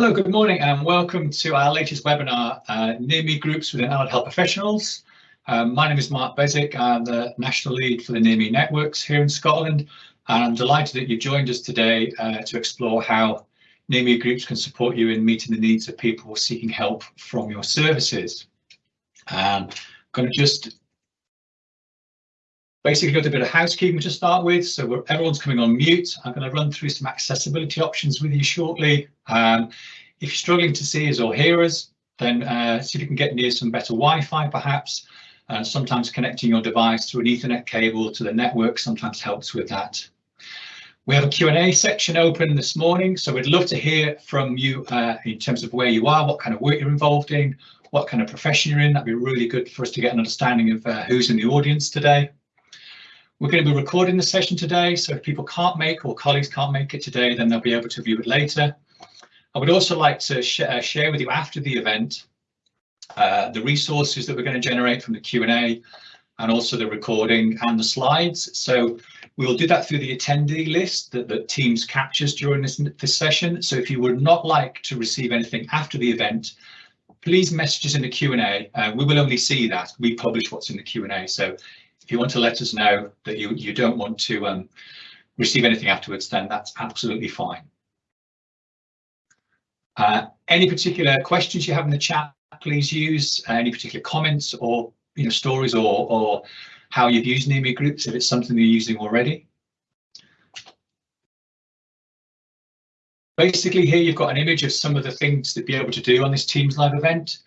Hello, good morning and welcome to our latest webinar, uh, Near Me Groups within Allied Health Professionals. Um, my name is Mark Beswick, I'm the National Lead for the Near Me Networks here in Scotland and I'm delighted that you've joined us today uh, to explore how Near Me Groups can support you in meeting the needs of people seeking help from your services. Um, I'm going to just basically got a bit of housekeeping to start with. So everyone's coming on mute. I'm going to run through some accessibility options with you shortly. Um, if you're struggling to see us or hear us, then uh, see if you can get near some better Wi-Fi perhaps. Uh, sometimes connecting your device through an Ethernet cable to the network sometimes helps with that. We have a Q&A section open this morning, so we'd love to hear from you uh, in terms of where you are, what kind of work you're involved in, what kind of profession you're in. That'd be really good for us to get an understanding of uh, who's in the audience today. We're going to be recording the session today, so if people can't make or colleagues can't make it today, then they'll be able to view it later. I would also like to sh uh, share with you after the event uh, the resources that we're going to generate from the Q&A and also the recording and the slides. So we'll do that through the attendee list that, the Teams captures during this, this session. So if you would not like to receive anything after the event, please message us in the Q&A. Uh, we will only see that. We publish what's in the Q&A. So if you want to let us know that you, you don't want to um, receive anything afterwards, then that's absolutely fine. Uh, any particular questions you have in the chat, please use uh, any particular comments or you know stories or, or how you've used Near Me groups if it's something you're using already. Basically here you've got an image of some of the things to be able to do on this Teams live event.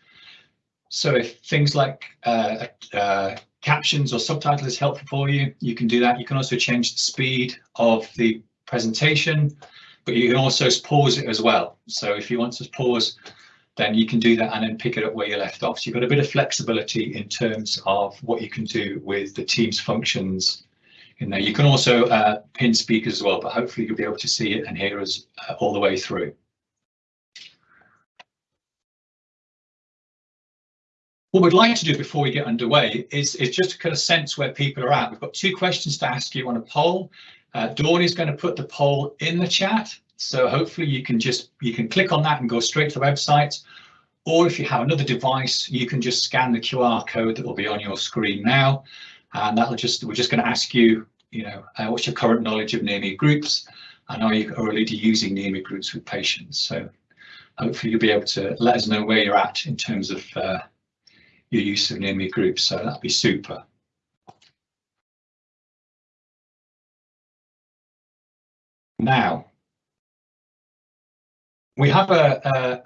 So if things like uh, uh, captions or subtitles is helpful for you, you can do that. You can also change the speed of the presentation, but you can also pause it as well. So if you want to pause, then you can do that and then pick it up where you left off. So you've got a bit of flexibility in terms of what you can do with the Teams functions in there. You can also uh, pin speakers as well, but hopefully you'll be able to see it and hear us uh, all the way through. What we'd like to do before we get underway is, is just to kind of sense where people are at. We've got two questions to ask you on a poll. Uh, Dawn is going to put the poll in the chat. So hopefully you can just you can click on that and go straight to the website. Or if you have another device, you can just scan the QR code that will be on your screen now. And that'll just we're just going to ask you, you know, uh, what's your current knowledge of near me groups? And are you already using near me groups with patients? So hopefully you'll be able to let us know where you're at in terms of uh, your use of me groups. So that'd be super. Now, we have an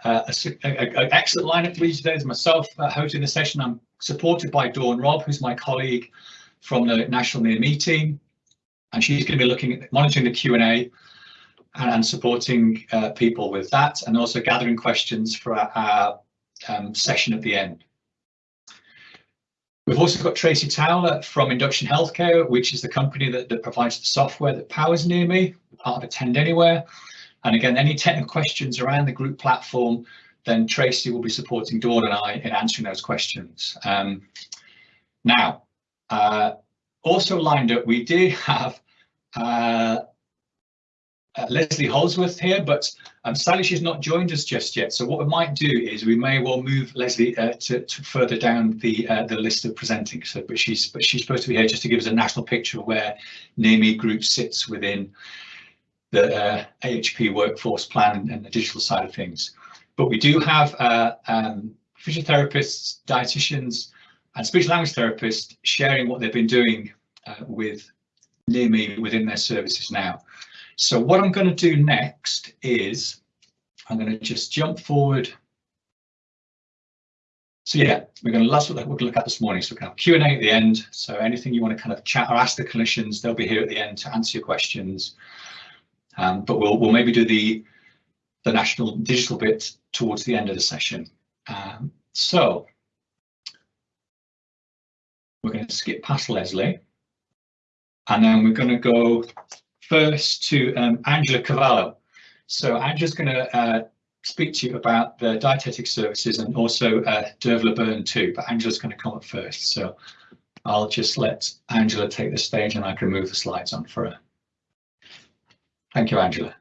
excellent lineup for you today. As myself uh, hosting the session, I'm supported by Dawn Robb, who's my colleague from the National Near Me team, and she's going to be looking at monitoring the Q&A and, and, supporting uh, people with that, and also gathering questions for our, our um, session at the end. We've also got Tracy Towler from Induction Healthcare, which is the company that, that provides the software that powers Near Me, part of Attend Anywhere. And again, any technical questions around the group platform, then Tracy will be supporting Dawn and I in answering those questions. Um, now, uh, also lined up, we do have uh, uh, Leslie Holsworth here, but um, sadly she's not joined us just yet. So what we might do is we may well move Leslie uh, to, to, further down the uh, the list of presenting. So, but she's but she's supposed to be here just to give us a national picture of where Near Me Group sits within the uh, AHP workforce plan and the digital side of things. But we do have uh, um, physiotherapists, dietitians, and speech language therapists sharing what they've been doing with Near Me within their services now. So what I'm going to do next is I'm going to just jump forward. So yeah, we're going to that's what we're look at this morning. So we can have Q&A at the end. So anything you want to kind of chat or ask the clinicians, they'll be here at the end to answer your questions. Um, but we'll we'll maybe do the the national digital bit towards the end of the session. Um, so we're going to skip past Leslie, and then we're going to go first to um, Angela Cavallo. So Angela's going to uh, speak to you about the dietetic services and also uh, Dervla Byrne too, but Angela's going to come up first. So I'll just let Angela take the stage and I can move the slides on for her. Thank you, Angela.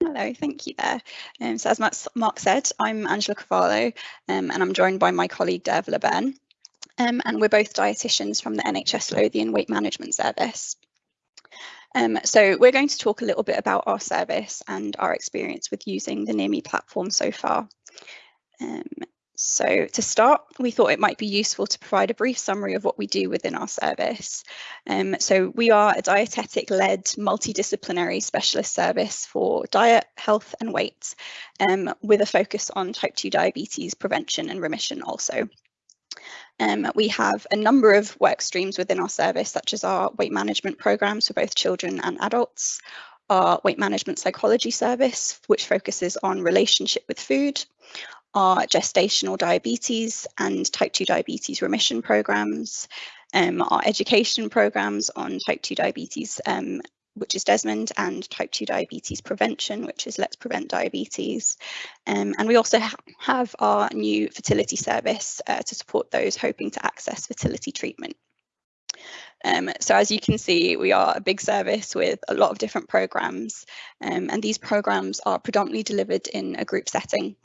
Hello, thank you there. Um, so as Mark said, I'm Angela Cavallo um, and I'm joined by my colleague Dervla Byrne. Um, and we're both dietitians from the NHS Lothian Weight Management Service. Um, so we're going to talk a little bit about our service and our experience with using the NearMe platform so far. Um, so to start, we thought it might be useful to provide a brief summary of what we do within our service. Um, so we are a dietetic-led multidisciplinary specialist service for diet, health and weight, um, with a focus on type 2 diabetes prevention and remission also. Um, we have a number of work streams within our service, such as our weight management programs for both children and adults, our weight management psychology service, which focuses on relationship with food, our gestational diabetes and type 2 diabetes remission programs, um, our education programs on type 2 diabetes, um, which is Desmond, and type 2 diabetes prevention, which is Let's Prevent Diabetes. Um, and we also ha have our new fertility service uh, to support those hoping to access fertility treatment. Um, so as you can see, we are a big service with a lot of different programs, um, and these programs are predominantly delivered in a group setting.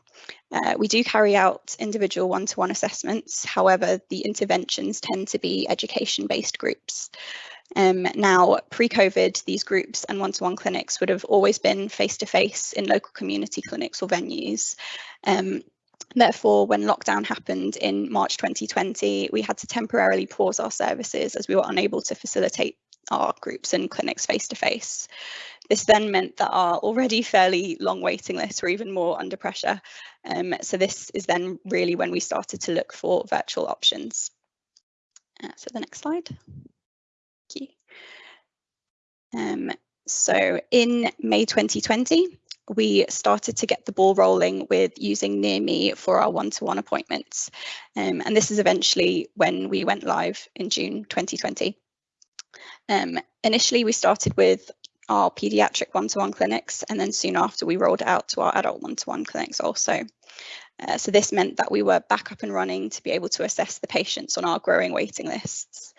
Uh, we do carry out individual one-to-one -one assessments, however, the interventions tend to be education-based groups. Um, now, pre-COVID, these groups and one-to-one clinics would have always been face-to-face -face in local community clinics or venues. Um, Therefore, when lockdown happened in March 2020, we had to temporarily pause our services as we were unable to facilitate our groups and clinics face to face. This then meant that our already fairly long waiting lists were even more under pressure. Um, so this is then really when we started to look for virtual options. Uh, so the next slide. Thank you. Um, so in May 2020, we started to get the ball rolling with using NearMe for our one-to-one -one appointments. Um, and this is eventually when we went live in June 2020. Um, initially, we started with our pediatric one-to-one -one clinics, and then soon after we rolled out to our adult one-to-one -one clinics also. Uh, so this meant that we were back up and running to be able to assess the patients on our growing waiting lists.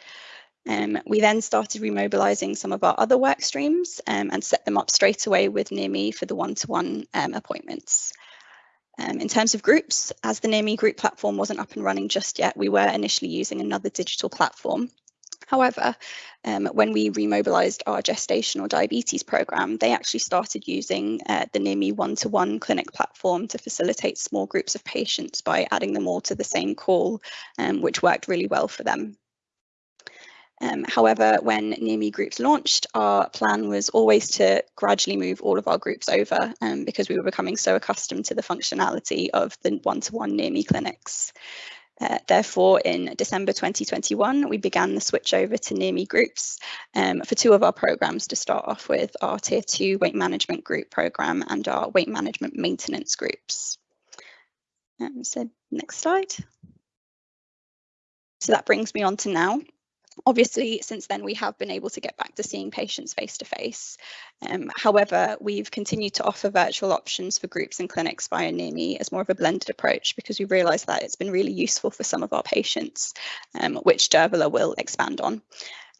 Um, we then started remobilising some of our other work streams um, and set them up straight away with NearMe for the one-to-one -one, um, appointments. Um, in terms of groups, as the NearMe group platform wasn't up and running just yet, we were initially using another digital platform. However, um, when we remobilised our gestational diabetes programme, they actually started using uh, the NearMe one-to-one clinic platform to facilitate small groups of patients by adding them all to the same call, um, which worked really well for them. Um, however, when NearMe groups launched, our plan was always to gradually move all of our groups over um, because we were becoming so accustomed to the functionality of the one-to-one -one NearMe clinics. Uh, therefore, in December 2021, we began the switch over to NearMe groups um, for two of our programs to start off with our Tier 2 weight management group program and our weight management maintenance groups. Um, so next slide. So that brings me on to now. Obviously, since then, we have been able to get back to seeing patients face to face. Um, however, we've continued to offer virtual options for groups and clinics via NearMe as more of a blended approach because we realised that it's been really useful for some of our patients, um, which Dervla will expand on.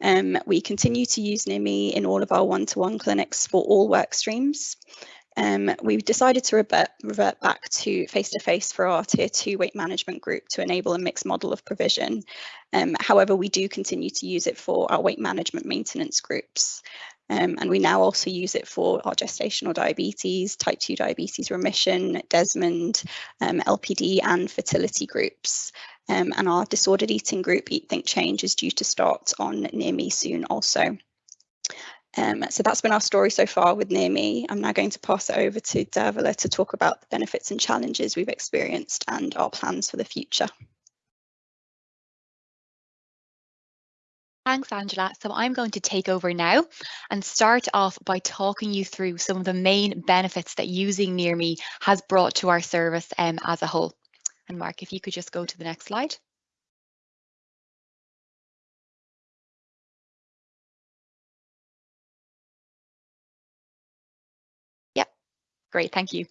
Um, we continue to use NearMe in all of our one-to-one -one clinics for all work streams. Um, we've decided to revert, revert back to face-to-face -face for our tier two weight management group to enable a mixed model of provision. Um, however, we do continue to use it for our weight management maintenance groups. Um, and we now also use it for our gestational diabetes, type 2 diabetes remission, Desmond, um, LPD and fertility groups. Um, and our disordered eating group, Eat Think Change, is due to start on Near Me soon also. Um, so that's been our story so far with NearMe. I'm now going to pass it over to Dervla to talk about the benefits and challenges we've experienced and our plans for the future. Thanks, Angela. So I'm going to take over now and start off by talking you through some of the main benefits that using NearMe has brought to our service um, as a whole. And Mark, if you could just go to the next slide. Great, thank you.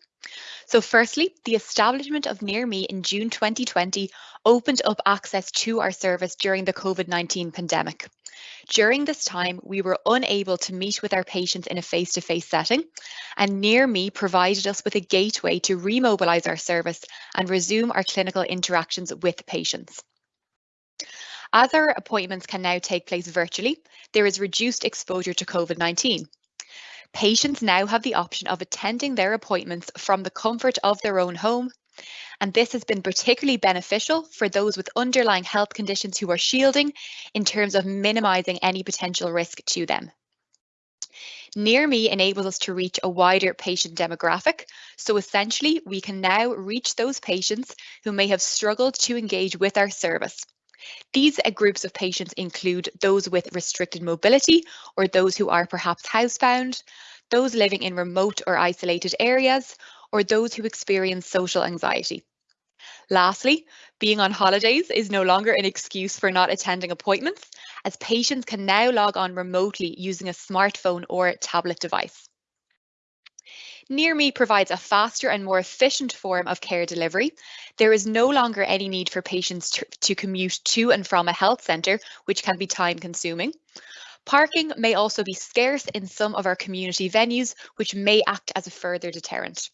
So firstly, the establishment of NearMe in June 2020 opened up access to our service during the COVID-19 pandemic. During this time, we were unable to meet with our patients in a face-to-face -face setting, and Near Me provided us with a gateway to remobilise our service and resume our clinical interactions with patients. As our appointments can now take place virtually, there is reduced exposure to COVID-19. Patients now have the option of attending their appointments from the comfort of their own home, and this has been particularly beneficial for those with underlying health conditions who are shielding in terms of minimising any potential risk to them. Near Me enables us to reach a wider patient demographic. So essentially, we can now reach those patients who may have struggled to engage with our service. These uh, groups of patients include those with restricted mobility or those who are perhaps housebound, those living in remote or isolated areas, or those who experience social anxiety. Lastly, being on holidays is no longer an excuse for not attending appointments, as patients can now log on remotely using a smartphone or tablet device. Near Me provides a faster and more efficient form of care delivery. There is no longer any need for patients to, to commute to and from a health centre, which can be time consuming. Parking may also be scarce in some of our community venues, which may act as a further deterrent.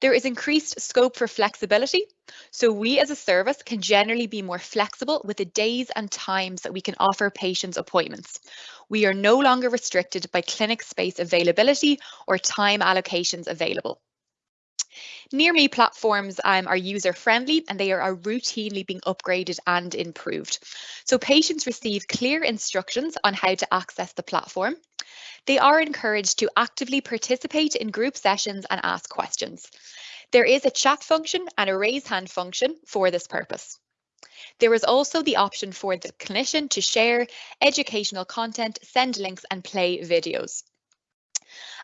There is increased scope for flexibility. So we as a service can generally be more flexible with the days and times that we can offer patients appointments. We are no longer restricted by clinic space availability or time allocations available. Near Me platforms um, are user friendly and they are routinely being upgraded and improved. So patients receive clear instructions on how to access the platform. They are encouraged to actively participate in group sessions and ask questions. There is a chat function and a raise hand function for this purpose. There is also the option for the clinician to share educational content, send links and play videos.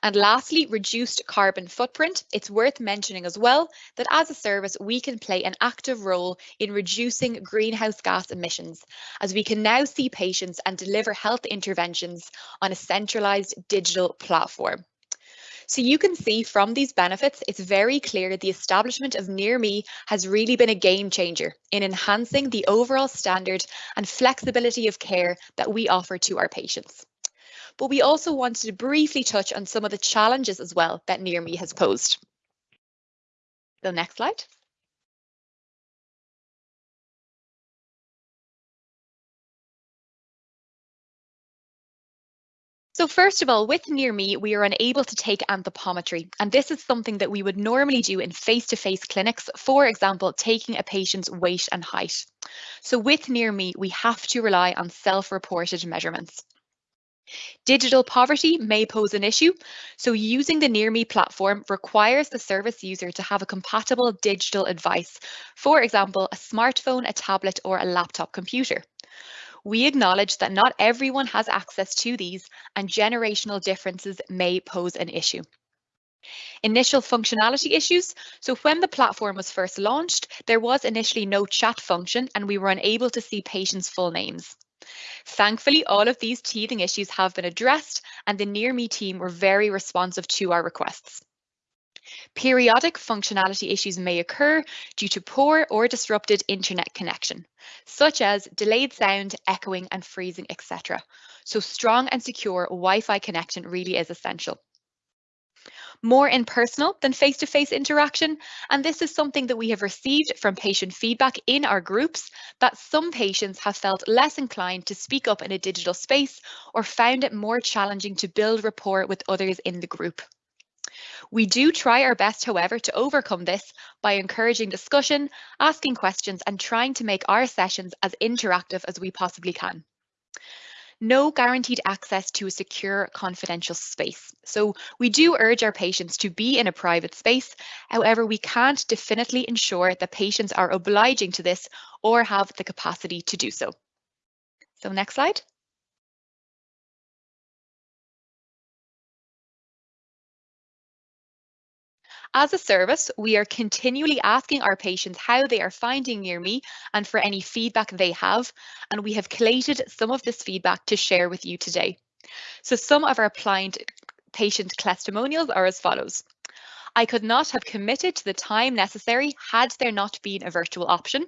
And lastly, reduced carbon footprint. It's worth mentioning as well that as a service, we can play an active role in reducing greenhouse gas emissions, as we can now see patients and deliver health interventions on a centralised digital platform. So you can see from these benefits, it's very clear that the establishment of Near Me has really been a game changer in enhancing the overall standard and flexibility of care that we offer to our patients but we also wanted to briefly touch on some of the challenges as well that Near Me has posed. The next slide. So first of all, with Near Me, we are unable to take anthropometry, and this is something that we would normally do in face-to-face -face clinics, for example, taking a patient's weight and height. So with Near Me, we have to rely on self-reported measurements. Digital poverty may pose an issue, so using the Near Me platform requires the service user to have a compatible digital device, for example, a smartphone, a tablet or a laptop computer. We acknowledge that not everyone has access to these and generational differences may pose an issue. Initial functionality issues. So when the platform was first launched, there was initially no chat function and we were unable to see patients' full names. Thankfully, all of these teething issues have been addressed and the Near Me team were very responsive to our requests. Periodic functionality issues may occur due to poor or disrupted internet connection, such as delayed sound, echoing and freezing, etc. So strong and secure Wi-Fi connection really is essential more impersonal than face-to-face -face interaction. And this is something that we have received from patient feedback in our groups that some patients have felt less inclined to speak up in a digital space or found it more challenging to build rapport with others in the group. We do try our best, however, to overcome this by encouraging discussion, asking questions and trying to make our sessions as interactive as we possibly can no guaranteed access to a secure confidential space. So we do urge our patients to be in a private space. However, we can't definitely ensure that patients are obliging to this or have the capacity to do so. So next slide. As a service, we are continually asking our patients how they are finding Near Me and for any feedback they have, and we have collated some of this feedback to share with you today. So some of our client patient testimonials are as follows. I could not have committed to the time necessary had there not been a virtual option.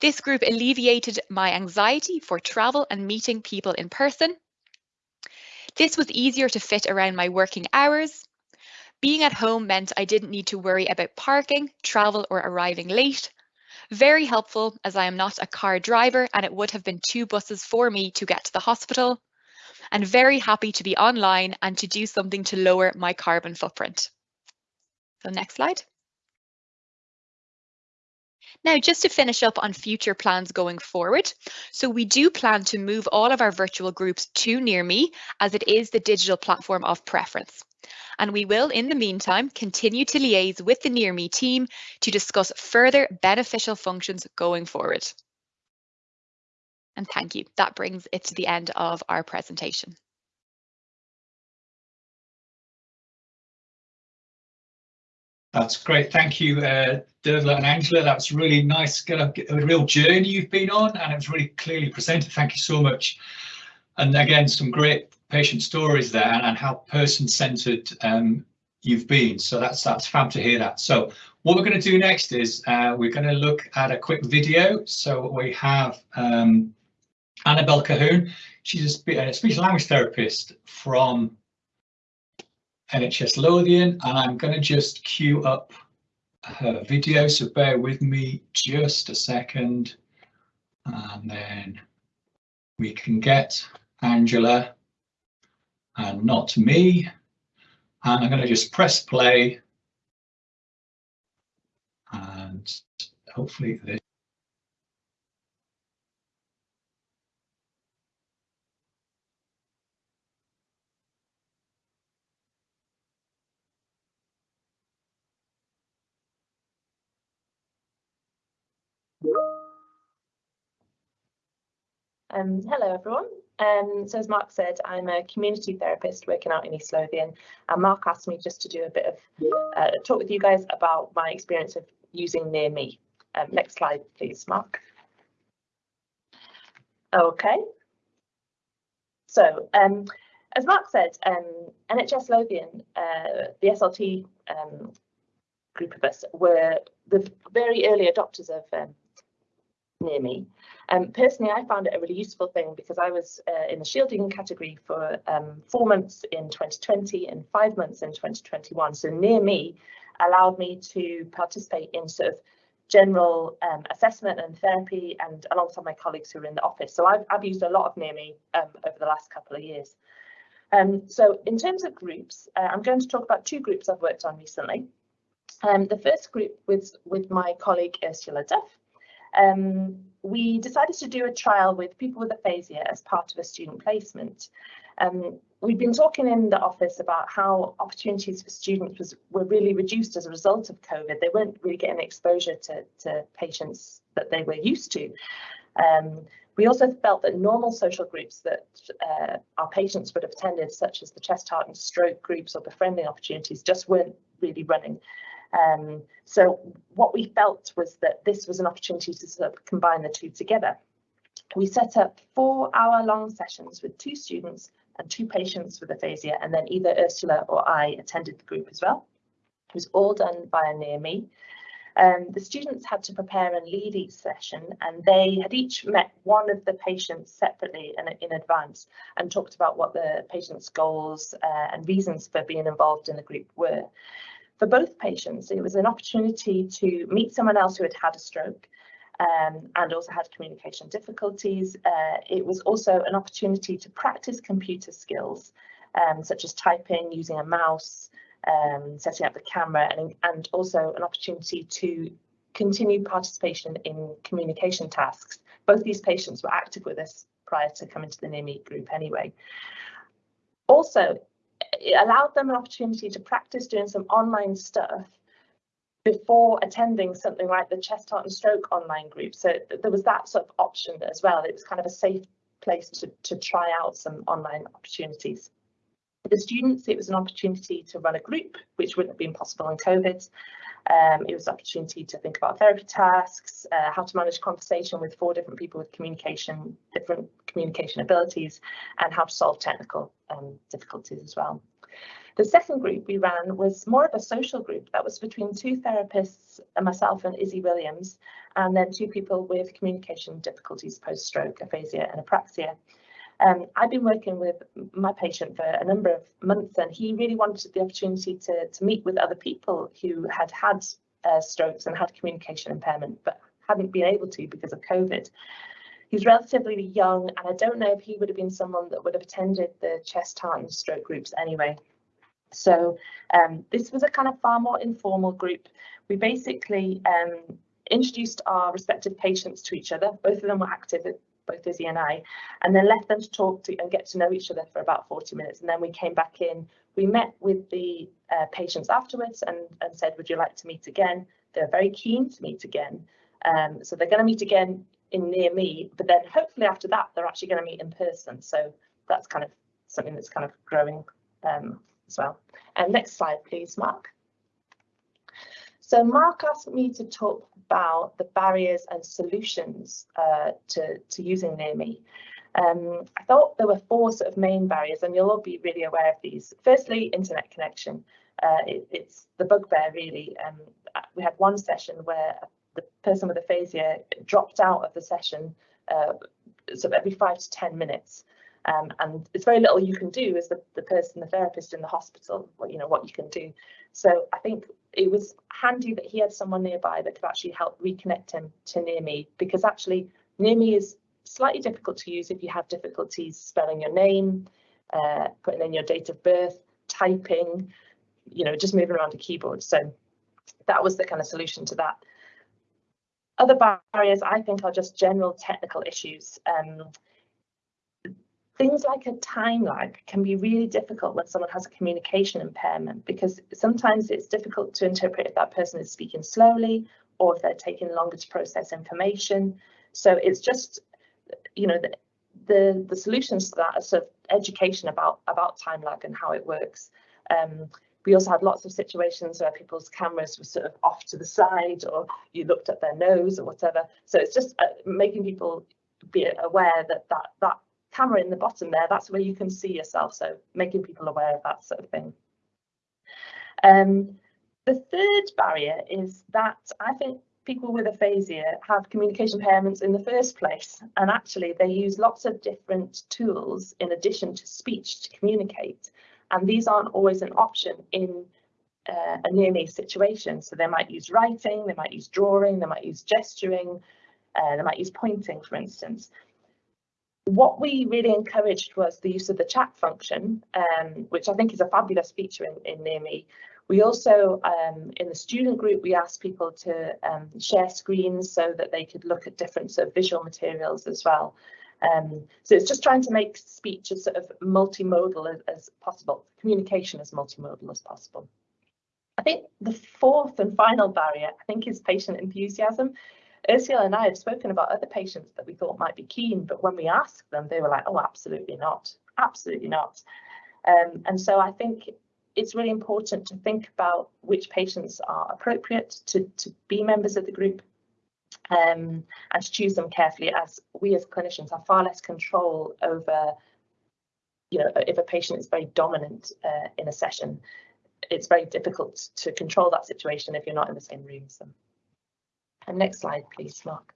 This group alleviated my anxiety for travel and meeting people in person. This was easier to fit around my working hours. Being at home meant I didn't need to worry about parking, travel or arriving late. Very helpful as I am not a car driver and it would have been two buses for me to get to the hospital. And very happy to be online and to do something to lower my carbon footprint. So next slide. Now, just to finish up on future plans going forward. So we do plan to move all of our virtual groups to NearMe as it is the digital platform of preference. And we will, in the meantime, continue to liaise with the NearMe team to discuss further beneficial functions going forward. And thank you. That brings it to the end of our presentation. That's great. Thank you, uh, Dervla and Angela. That's really nice, get a, a, real journey you've been on, and it was really clearly presented. Thank you so much. And again, some great patient stories there and, and how person-centered um, you've been. So that's that's fab to hear that. So what we're going to do next is uh, we're going to look at a quick video. So we have um, Annabelle Cahoon. She's a, a speech language therapist from NHS Lothian, and I'm going to just queue up her video, so bear with me just a second, and then we can get Angela and not me. And I'm going to just press play, and hopefully this Um, hello everyone. Um, so as Mark said, I'm a community therapist working out in East Lothian and Mark asked me just to do a bit of uh, talk with you guys about my experience of using Near Me. Um, next slide please, Mark. Okay. So um, as Mark said, um, NHS Lothian, uh, the SLT um, group of us were the very early adopters of um, Near Me. Um, personally, I found it a really useful thing because I was uh, in the shielding category for um, four months in 2020 and five months in 2021. So near me allowed me to participate in sort of general um, assessment and therapy and alongside my colleagues who are in the office. So I've, I've used a lot of near me um, over the last couple of years. Um, so in terms of groups, uh, I'm going to talk about two groups I've worked on recently. Um, the first group was with my colleague Ursula Duff, um, we decided to do a trial with people with aphasia as part of a student placement. Um, we've been talking in the office about how opportunities for students was, were really reduced as a result of COVID. They weren't really getting exposure to, to patients that they were used to. Um, we also felt that normal social groups that uh, our patients would have attended, such as the chest, heart and stroke groups or befriending opportunities, just weren't really running. Um, so what we felt was that this was an opportunity to sort of combine the two together. We set up four hour long sessions with two students and two patients with aphasia, and then either Ursula or I attended the group as well. It was all done via Near Me. Um, the students had to prepare and lead each session and they had each met one of the patients separately in, in advance and talked about what the patient's goals uh, and reasons for being involved in the group were. For both patients, it was an opportunity to meet someone else who had had a stroke um, and also had communication difficulties. Uh, it was also an opportunity to practice computer skills, um, such as typing, using a mouse, um, setting up the camera, and, and also an opportunity to continue participation in communication tasks. Both these patients were active with us prior to coming to the Near Me group anyway. Also, it allowed them an opportunity to practice doing some online stuff before attending something like the chest heart and stroke online group. So there was that sort of option as well. It was kind of a safe place to, to try out some online opportunities. For the students it was an opportunity to run a group which wouldn't have been possible in covid. Um, it was an opportunity to think about therapy tasks, uh, how to manage conversation with four different people with communication, different communication abilities, and how to solve technical um, difficulties as well. The second group we ran was more of a social group that was between two therapists, myself and Izzy Williams, and then two people with communication difficulties post-stroke, aphasia and apraxia. Um, I've been working with my patient for a number of months and he really wanted the opportunity to, to meet with other people who had had uh, strokes and had communication impairment, but hadn't been able to because of COVID. He's relatively young and I don't know if he would have been someone that would have attended the chest, heart and stroke groups anyway. So um, this was a kind of far more informal group. We basically um, introduced our respective patients to each other. Both of them were active both Izzy and I, and then left them to talk to and get to know each other for about 40 minutes. And then we came back in, we met with the uh, patients afterwards and, and said, would you like to meet again? They're very keen to meet again. Um, so they're going to meet again in near me, but then hopefully after that, they're actually going to meet in person. So that's kind of something that's kind of growing um, as well. And next slide, please, Mark. So Mark asked me to talk about the barriers and solutions uh, to, to using Near Me. Um, I thought there were four sort of main barriers, and you'll all be really aware of these. Firstly, internet connection. Uh, it, it's the bugbear, really. Um, we had one session where the person with aphasia dropped out of the session uh, sort of every five to 10 minutes. Um, and it's very little you can do as the, the person, the therapist in the hospital, what you know, what you can do. So I think it was handy that he had someone nearby that could actually help reconnect him to near me because actually near me is slightly difficult to use if you have difficulties spelling your name, uh, putting in your date of birth, typing, you know, just moving around a keyboard. So that was the kind of solution to that. Other barriers I think are just general technical issues. Um, things like a time lag can be really difficult when someone has a communication impairment because sometimes it's difficult to interpret if that person is speaking slowly or if they're taking longer to process information. So it's just, you know, the, the, the solutions to that are sort of education about, about time lag and how it works. Um, we also had lots of situations where people's cameras were sort of off to the side or you looked at their nose or whatever. So it's just uh, making people be aware that that, that camera in the bottom there, that's where you can see yourself. So making people aware of that sort of thing. Um, the third barrier is that I think people with aphasia have communication impairments in the first place and actually they use lots of different tools in addition to speech to communicate and these aren't always an option in uh, a near me situation so they might use writing they might use drawing they might use gesturing uh, they might use pointing for instance what we really encouraged was the use of the chat function, um, which I think is a fabulous feature in, in Near Me. We also, um, in the student group, we asked people to um, share screens so that they could look at different sort of visual materials as well. Um, so it's just trying to make speech as sort of multimodal as, as possible, communication as multimodal as possible. I think the fourth and final barrier, I think, is patient enthusiasm. Ursula and I have spoken about other patients that we thought might be keen, but when we asked them, they were like, oh, absolutely not, absolutely not. Um, and so I think it's really important to think about which patients are appropriate to, to be members of the group um, and to choose them carefully as we as clinicians have far less control over, you know, if a patient is very dominant uh, in a session, it's very difficult to control that situation if you're not in the same room as them. And next slide, please, Mark.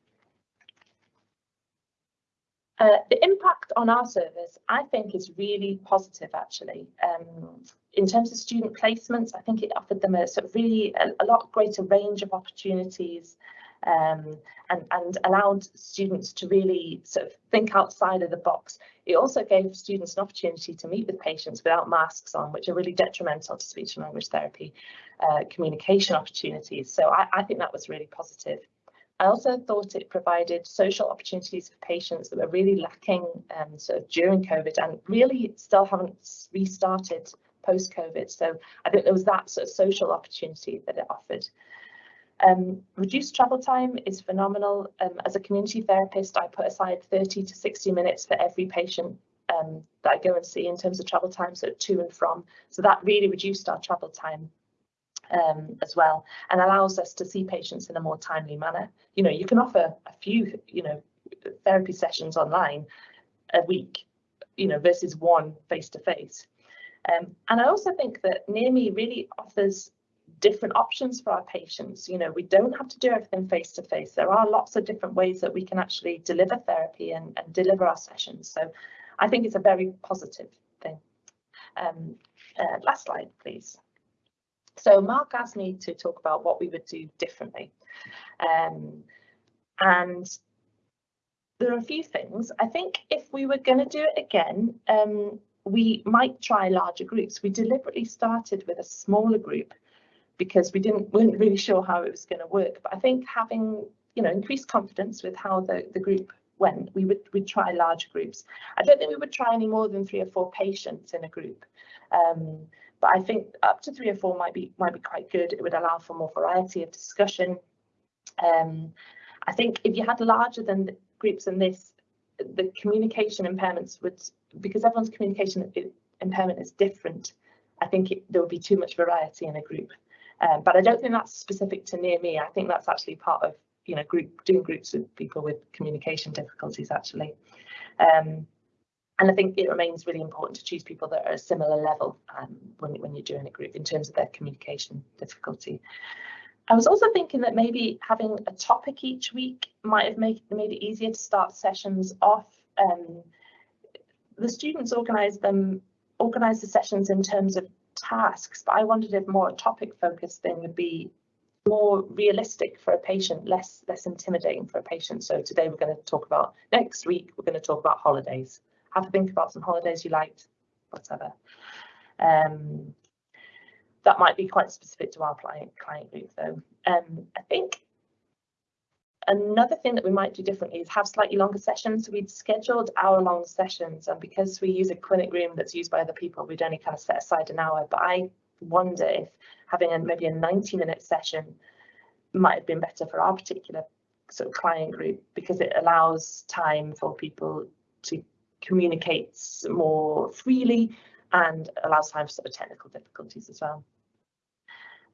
Uh, the impact on our service, I think, is really positive, actually. Um, in terms of student placements, I think it offered them a sort of really a, a lot greater range of opportunities um, and, and allowed students to really sort of think outside of the box. It also gave students an opportunity to meet with patients without masks on, which are really detrimental to speech and language therapy uh, communication opportunities. So I, I think that was really positive. I also thought it provided social opportunities for patients that were really lacking um, sort of during COVID and really still haven't restarted post-COVID. So I think there was that sort of social opportunity that it offered. Um, reduced travel time is phenomenal. Um, as a community therapist, I put aside 30 to 60 minutes for every patient um, that I go and see in terms of travel time, so to and from. So that really reduced our travel time um, as well and allows us to see patients in a more timely manner. You know, you can offer a few, you know, therapy sessions online a week, you know, versus one face to face. Um, and I also think that Near Me really offers different options for our patients. You know, we don't have to do everything face to face. There are lots of different ways that we can actually deliver therapy and, and deliver our sessions. So I think it's a very positive thing. Um, uh, last slide, please. So Mark asked me to talk about what we would do differently. Um, and there are a few things. I think if we were going to do it again, um, we might try larger groups. We deliberately started with a smaller group because we didn't weren't really sure how it was going to work. But I think having you know increased confidence with how the, the group went, we would we try larger groups. I don't think we would try any more than three or four patients in a group. Um, but I think up to three or four might be might be quite good. It would allow for more variety of discussion. Um, I think if you had larger than groups than this, the communication impairments would, because everyone's communication impairment is different, I think it, there would be too much variety in a group. Um, but I don't think that's specific to near me. I think that's actually part of you know group doing groups with people with communication difficulties actually. Um, and I think it remains really important to choose people that are a similar level um, when, when you're doing a group in terms of their communication difficulty. I was also thinking that maybe having a topic each week might have made, made it easier to start sessions off. Um, the students organise them, organise the sessions in terms of tasks, but I wondered if more a topic focused thing would be more realistic for a patient, less less intimidating for a patient. So today we're going to talk about next week we're going to talk about holidays. Have to think about some holidays you liked, whatever. Um, that might be quite specific to our client client group though. Um, I think another thing that we might do differently is have slightly longer sessions. So we'd scheduled hour long sessions and because we use a clinic room that's used by other people, we'd only kind of set aside an hour. But I wonder if having a, maybe a 90 minute session might have been better for our particular sort of client group because it allows time for people to communicate more freely and allows time for sort of technical difficulties as well.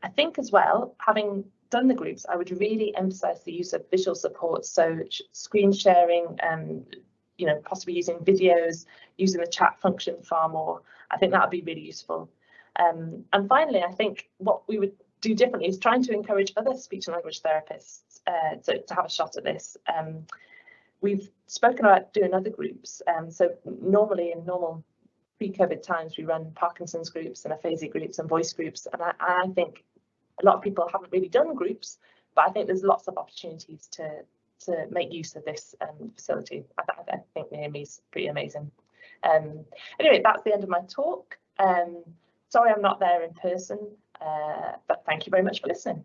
I think as well, having done the groups, I would really emphasize the use of visual support. So screen sharing, um, you know, possibly using videos, using the chat function far more. I think that would be really useful. Um, and finally, I think what we would do differently is trying to encourage other speech and language therapists uh, to, to have a shot at this. Um, we've spoken about doing other groups. Um, so normally in normal pre-COVID times, we run Parkinson's groups and aphasia groups and voice groups. And I, I think a lot of people haven't really done groups, but I think there's lots of opportunities to to make use of this um, facility. I, I, think Near Me is pretty amazing. Um, anyway, that's the end of my talk. Um, sorry I'm not there in person, uh, but thank you very much for listening.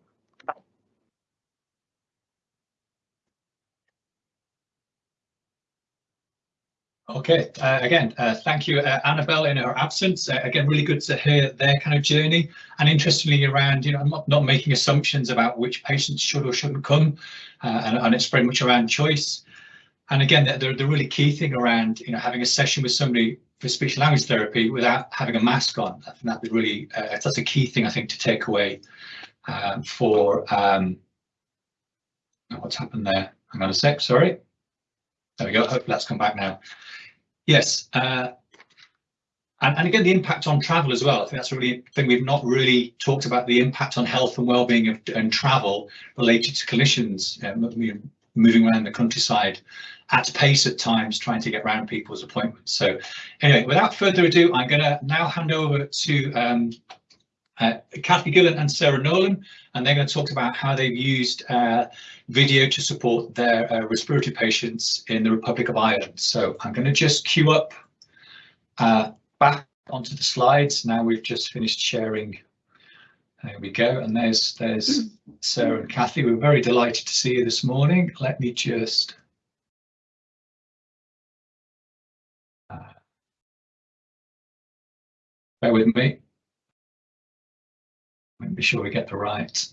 Okay, uh, again, uh, thank you, uh, Annabelle, in her absence. Uh, again, really good to hear their kind of journey. And interestingly, around, you know, not, not making assumptions about which patients should or shouldn't come, uh, and, and, it's very much around choice. And again, the, the, the, really key thing around, you know, having a session with somebody for speech language therapy without having a mask on, I think that'd really, uh, that's a key thing, I think, to take away um, for, um, what's happened there? Hang on a sec, sorry. There we go, hopefully that's come back now. Yes, uh, and, and, again, the impact on travel as well. I think that's a really thing we've not really talked about the impact on health and well-being of and travel related to clinicians uh, moving around the countryside at pace at times, trying to get around people's appointments. So anyway, without further ado, I'm going to now hand over to um, uh, Kathy Gillen and Sarah Nolan, and they're going to talk about how they've used uh, video to support their uh, respiratory patients in the Republic of Ireland. So I'm going to just queue up uh, back onto the slides. Now we've just finished sharing. There we go. And there's there's Sarah and Kathy. We're very delighted to see you this morning. Let me just uh, bear with me. Be sure we get the right.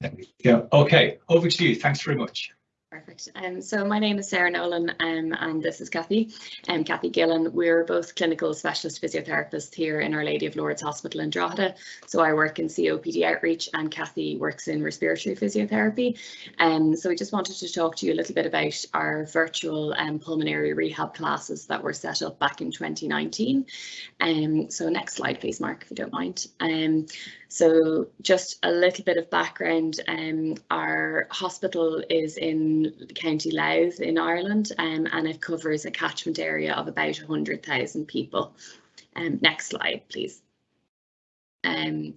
There we go. Okay, over to you. Thanks very much. Perfect. Um, so my name is Sarah Nolan um, and this is Kathy. Um, Kathy Gillen. We're both clinical specialist physiotherapists here in Our Lady of Lourdes Hospital in Drogheda. So I work in COPD outreach and Kathy works in respiratory physiotherapy. Um, so we just wanted to talk to you a little bit about our virtual um, pulmonary rehab classes that were set up back in 2019. Um, so next slide please Mark if you don't mind. Um, so just a little bit of background, um, our hospital is in County Louth in Ireland um, and it covers a catchment area of about 100,000 people. Um, next slide, please. Um,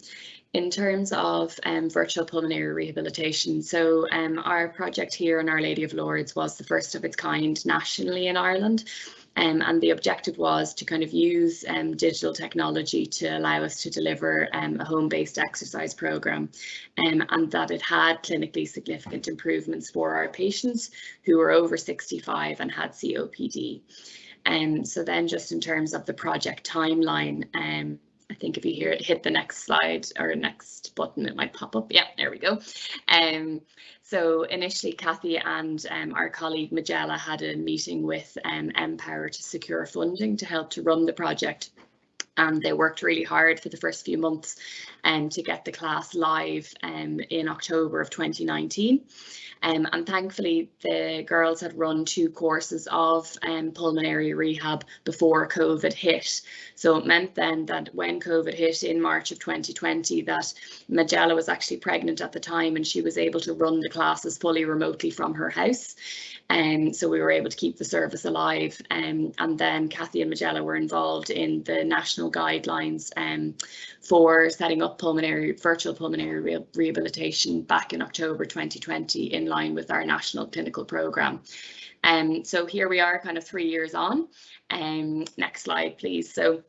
in terms of um, virtual pulmonary rehabilitation, so um, our project here in Our Lady of Lourdes was the first of its kind nationally in Ireland. Um, and the objective was to kind of use um, digital technology to allow us to deliver um, a home-based exercise program um, and that it had clinically significant improvements for our patients who were over 65 and had COPD. Um, so then just in terms of the project timeline, um, I think if you hear it, hit the next slide or next button, it might pop up. Yeah, there we go. Um, so initially, Kathy and um, our colleague Magella had a meeting with um, Empower to secure funding to help to run the project. And they worked really hard for the first few months um, to get the class live um, in October of 2019. Um, and thankfully, the girls had run two courses of um, pulmonary rehab before COVID hit. So it meant then that when COVID hit in March of 2020, that Magella was actually pregnant at the time and she was able to run the classes fully remotely from her house. And um, so we were able to keep the service alive. Um, and then Kathy and Magella were involved in the national guidelines um, for setting up pulmonary virtual pulmonary re rehabilitation back in October 2020 in line with our national clinical programme. Um, so here we are kind of three years on. Um, next slide, please. So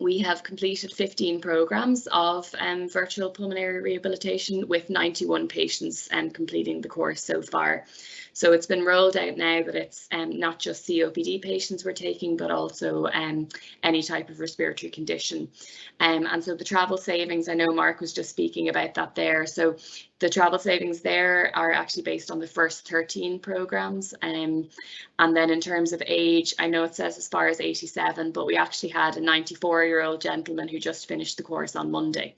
we have completed 15 programs of um, virtual pulmonary rehabilitation with 91 patients um, completing the course so far. So it's been rolled out now that it's um, not just COPD patients we're taking, but also um, any type of respiratory condition. Um, and so the travel savings, I know Mark was just speaking about that there. So the travel savings there are actually based on the first 13 programs. Um, and then in terms of age, I know it says as far as 87, but we actually had a 94 year old gentleman who just finished the course on Monday.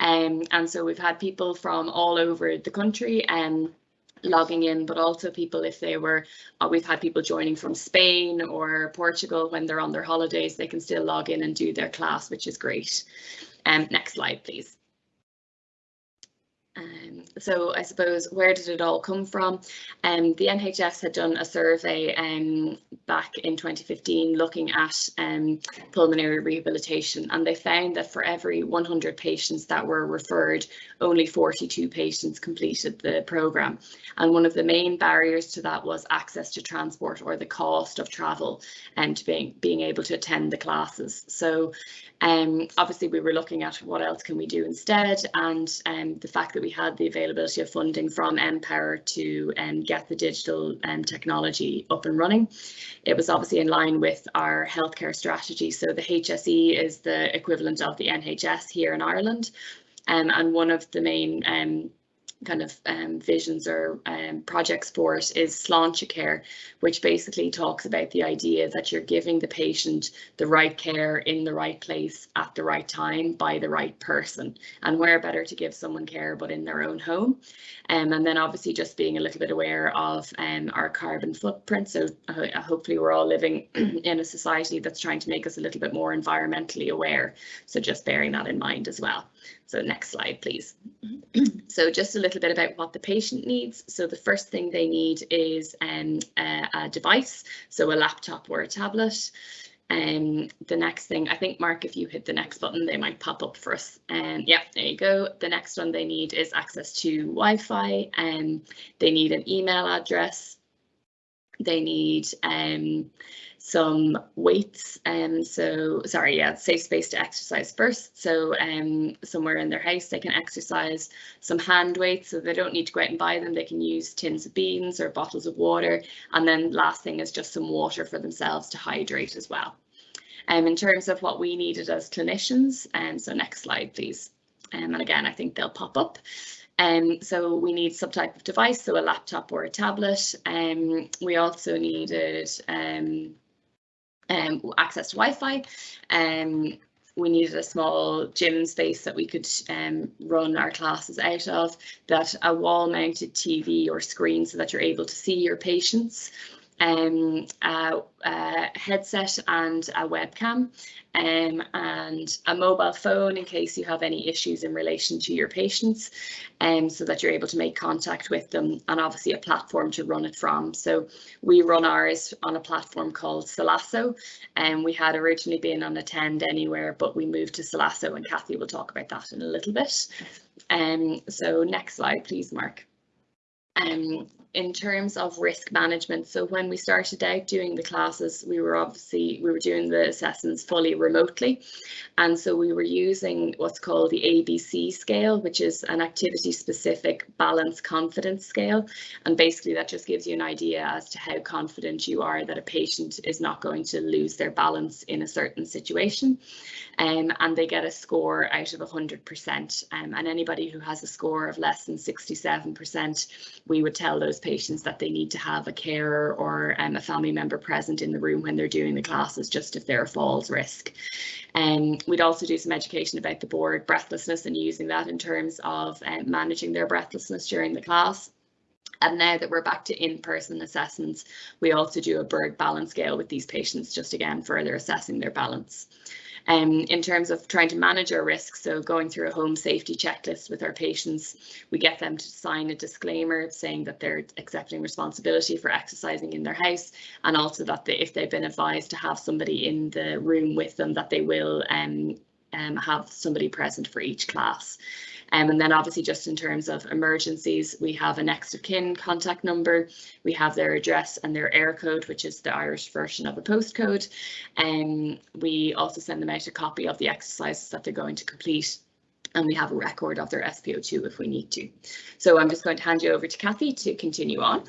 Um, and so we've had people from all over the country. Um, logging in, but also people if they were, uh, we've had people joining from Spain or Portugal when they're on their holidays, they can still log in and do their class, which is great. Um, next slide, please. Um, so I suppose where did it all come from? Um, the NHS had done a survey um, back in 2015 looking at um, pulmonary rehabilitation and they found that for every 100 patients that were referred, only 42 patients completed the programme. And one of the main barriers to that was access to transport or the cost of travel and being, being able to attend the classes. So um, obviously we were looking at what else can we do instead and um, the fact that we had the availability of funding from Empower to um, get the digital um, technology up and running. It was obviously in line with our healthcare strategy. So the HSE is the equivalent of the NHS here in Ireland. Um, and one of the main um, kind of um, visions or um, projects for it is Sláinte Care, which basically talks about the idea that you're giving the patient the right care in the right place at the right time by the right person. And where better to give someone care but in their own home. Um, and then obviously just being a little bit aware of um, our carbon footprint. So hopefully we're all living in a society that's trying to make us a little bit more environmentally aware. So just bearing that in mind as well. So next slide, please. so just a little bit about what the patient needs. So the first thing they need is um, a, a device, so a laptop or a tablet. Um, the next thing, I think, Mark, if you hit the next button, they might pop up for us. And um, yeah, there you go. The next one they need is access to Wi-Fi and um, they need an email address. They need um, some weights. Um, so sorry, yeah, safe space to exercise first. So um, somewhere in their house they can exercise some hand weights so they don't need to go out and buy them. They can use tins of beans or bottles of water. And then last thing is just some water for themselves to hydrate as well. Um, in terms of what we needed as clinicians, and um, so next slide, please. Um, and again, I think they'll pop up. Um, so we need some type of device, so a laptop or a tablet. Um, we also needed um, um, access to Wi-Fi. Um, we needed a small gym space that we could um, run our classes out of, that a wall mounted TV or screen so that you're able to see your patients um, a, a, headset and a webcam um, and a mobile phone in case you have any issues in relation to your patients um, so that you're able to make contact with them and obviously a platform to run it from. So we run ours on a platform called Salaso and we had originally been on Attend Anywhere but we moved to Salaso and Kathy will talk about that in a little bit. Um, so next slide please Mark. Um, in terms of risk management. So when we started out doing the classes, we were obviously, we were doing the assessments fully remotely. And so we were using what's called the ABC scale, which is an activity specific balance confidence scale. And basically that just gives you an idea as to how confident you are that a patient is not going to lose their balance in a certain situation. Um, and they get a score out of 100%. Um, and anybody who has a score of less than 67%, we would tell those patients that they need to have a carer or um, a family member present in the room when they're doing the classes, just if they're a falls risk. Um, we'd also do some education about the Borg breathlessness and using that in terms of um, managing their breathlessness during the class. And now that we're back to in-person assessments, we also do a Berg balance scale with these patients, just again, further assessing their balance um, in terms of trying to manage our risks. So going through a home safety checklist with our patients, we get them to sign a disclaimer saying that they're accepting responsibility for exercising in their house and also that they, if they've been advised to have somebody in the room with them that they will um, um, have somebody present for each class. Um, and then obviously just in terms of emergencies, we have a next of kin contact number, we have their address and their Eircode, which is the Irish version of a postcode. And um, we also send them out a copy of the exercises that they're going to complete and we have a record of their SPO2 if we need to. So I'm just going to hand you over to Kathy to continue on.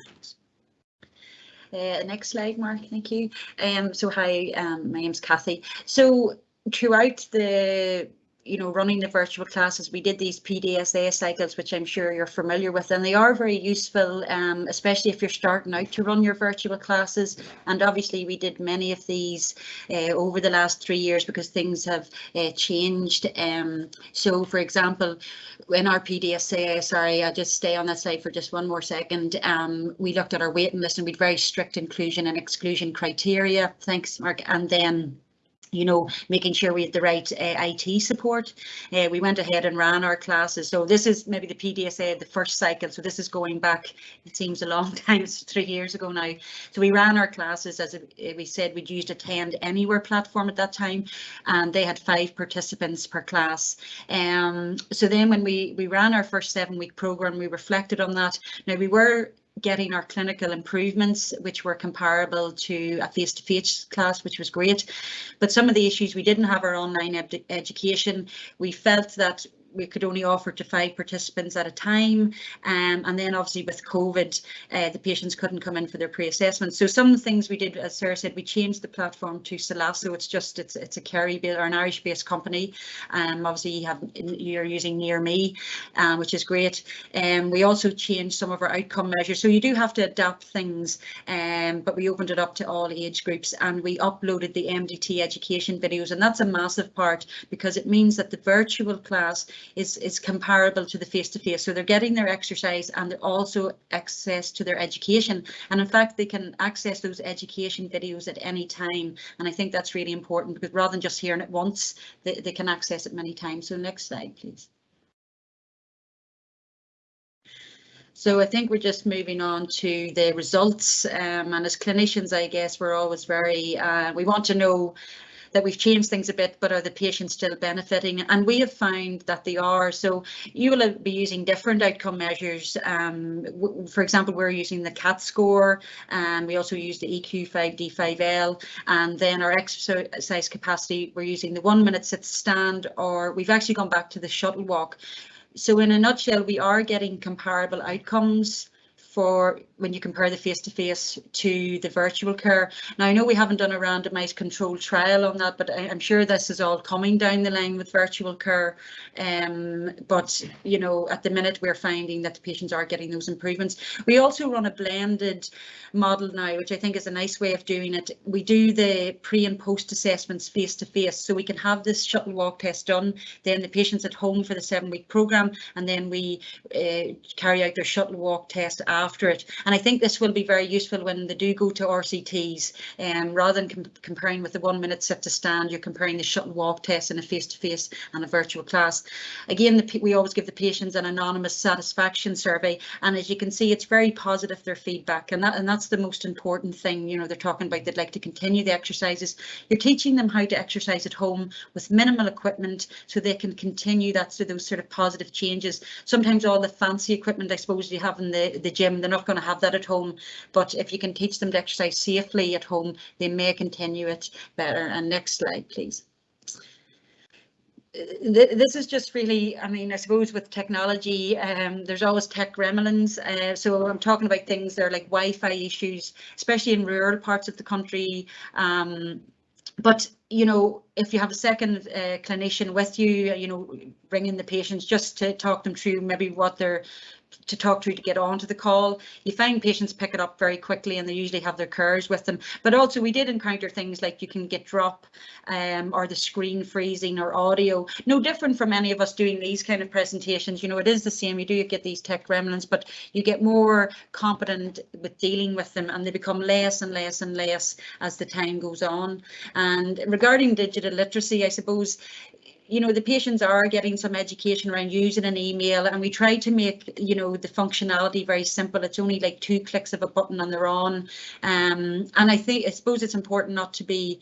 Uh, next slide, Mark, thank you. Um, so hi, um, my name's Kathy. So throughout the you know, running the virtual classes, we did these PDSA cycles, which I'm sure you're familiar with, and they are very useful, um, especially if you're starting out to run your virtual classes. And obviously, we did many of these uh, over the last three years because things have uh, changed. Um, so, for example, in our PDSA, sorry, I'll just stay on that slide for just one more second. Um, we looked at our waiting list and we had very strict inclusion and exclusion criteria. Thanks, Mark. And then you know, making sure we had the right uh, IT support. Uh, we went ahead and ran our classes. So this is maybe the PDSA, the first cycle. So this is going back, it seems a long time, it's three years ago now. So we ran our classes, as we said, we'd used Attend Anywhere platform at that time, and they had five participants per class. Um, so then when we, we ran our first seven week program, we reflected on that. Now we were getting our clinical improvements, which were comparable to a face-to-face -face class, which was great. But some of the issues, we didn't have our online ed education. We felt that we could only offer to five participants at a time. Um, and then obviously with COVID, uh, the patients couldn't come in for their pre-assessment. So some things we did, as Sarah said, we changed the platform to Salaso. It's just, it's it's a Kerry or an Irish based company. Um, obviously you have, you're using Near Me, um, which is great. Um, we also changed some of our outcome measures. So you do have to adapt things, um, but we opened it up to all age groups and we uploaded the MDT education videos. And that's a massive part because it means that the virtual class is, is comparable to the face-to-face. -face. So they're getting their exercise and they're also access to their education. And in fact, they can access those education videos at any time. And I think that's really important because rather than just hearing it once, they, they can access it many times. So next slide, please. So I think we're just moving on to the results. Um, and as clinicians, I guess we're always very, uh, we want to know that we've changed things a bit, but are the patients still benefiting? And we have found that they are. So you will be using different outcome measures. Um, for example, we're using the CAT score and we also use the EQ5D5L and then our exercise capacity, we're using the one minute sit stand or we've actually gone back to the shuttle walk. So in a nutshell, we are getting comparable outcomes for when you compare the face-to-face -to, to the virtual care. Now, I know we haven't done a randomised controlled trial on that, but I, am sure this is all coming down the line with virtual care. Um, but, you know, at the minute we're finding that the patients are getting those improvements. We also run a blended model now, which I think is a nice way of doing it. We do the pre and post assessments face-to-face, so we can have this shuttle walk test done, then the patients at home for the seven week programme, and then we uh, carry out their shuttle walk test after it. And I think this will be very useful when they do go to RCTs. Um, rather than com comparing with the one minute sit to stand, you're comparing the shuttle walk test in a face-to-face -face and a virtual class. Again, the, we always give the patients an anonymous satisfaction survey. And as you can see, it's very positive, their feedback. And, that, and that's the most important thing. You know, they're talking about they'd like to continue the exercises. You're teaching them how to exercise at home with minimal equipment so they can continue that so those sort of positive changes. Sometimes all the fancy equipment, I suppose, you have in the, the gym, they're not going to have that at home. But if you can teach them to exercise safely at home, they may continue it better. And next slide, please this is just really, I mean, I suppose with technology, um, there's always tech gremlins. Uh, so I'm talking about things that are like Wi-Fi issues, especially in rural parts of the country. Um, but you know, if you have a second uh, clinician with you, you know, bring in the patients just to talk them through maybe what they're to talk to to get onto the call. You find patients pick it up very quickly and they usually have their carers with them. But also we did encounter things like you can get drop um, or the screen freezing or audio. No different from any of us doing these kind of presentations. You know, it is the same. You do get these tech remnants, but you get more competent with dealing with them and they become less and less and less as the time goes on. And regarding digital literacy, I suppose you know, the patients are getting some education around using an email and we try to make, you know, the functionality very simple. It's only like two clicks of a button and they're on. Um, and I think, I suppose it's important not to be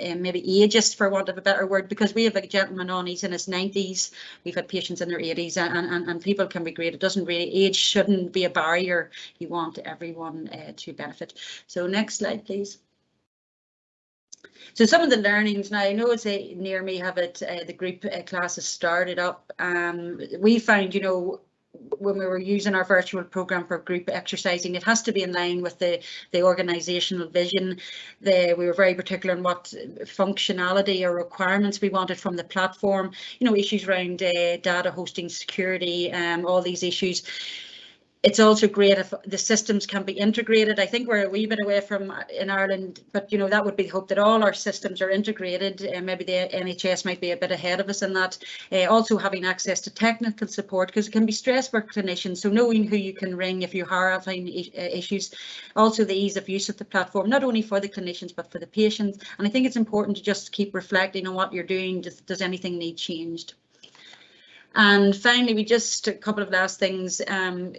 um, maybe ageist for want of a better word because we have a gentleman on he's in his 90s we've had patients in their 80s and, and, and people can be great. It doesn't really age shouldn't be a barrier. You want everyone uh, to benefit. So next slide please so some of the learnings now, I know it's a, near me have it, uh, the group uh, classes started up. Um, we found, you know, when we were using our virtual program for group exercising, it has to be in line with the, the organisational vision. The, we were very particular in what functionality or requirements we wanted from the platform, you know, issues around uh, data hosting security, um, all these issues it's also great if the systems can be integrated. I think we're a wee bit away from uh, in Ireland, but you know that would be the hope that all our systems are integrated. Uh, maybe the NHS might be a bit ahead of us in that. Uh, also having access to technical support because it can be stress for clinicians. So knowing who you can ring if you are having uh, issues. Also the ease of use of the platform, not only for the clinicians but for the patients. And I think it's important to just keep reflecting on what you're doing. Does, does anything need changed? And finally, we just a couple of last things. Um,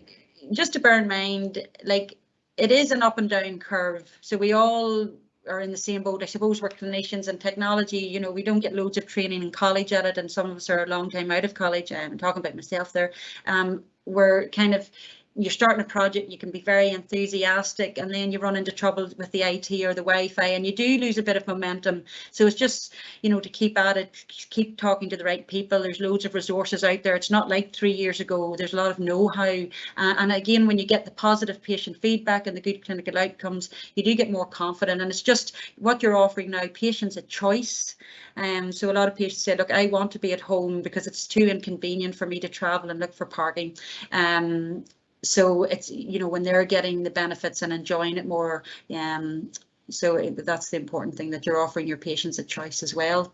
just to bear in mind, like it is an up and down curve. So we all are in the same boat. I suppose we're clinicians and technology, you know, we don't get loads of training in college at it and some of us are a long time out of college. I'm talking about myself there. Um, we're kind of you're starting a project, you can be very enthusiastic and then you run into trouble with the IT or the Wi-Fi and you do lose a bit of momentum. So it's just, you know, to keep at it, keep talking to the right people. There's loads of resources out there. It's not like three years ago. There's a lot of know-how. Uh, and again, when you get the positive patient feedback and the good clinical outcomes, you do get more confident. And it's just what you're offering now, patients a choice. Um, so a lot of patients say, look, I want to be at home because it's too inconvenient for me to travel and look for parking. Um, so it's you know when they're getting the benefits and enjoying it more um so that's the important thing that you're offering your patients a choice as well